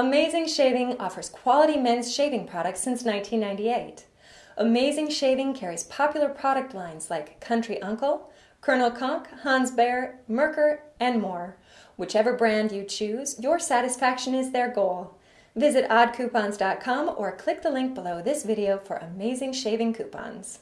Amazing Shaving offers quality men's shaving products since 1998. Amazing Shaving carries popular product lines like Country Uncle, Colonel Conk, Hans Bear, Merkur, and more. Whichever brand you choose, your satisfaction is their goal. Visit oddcoupons.com or click the link below this video for amazing shaving coupons.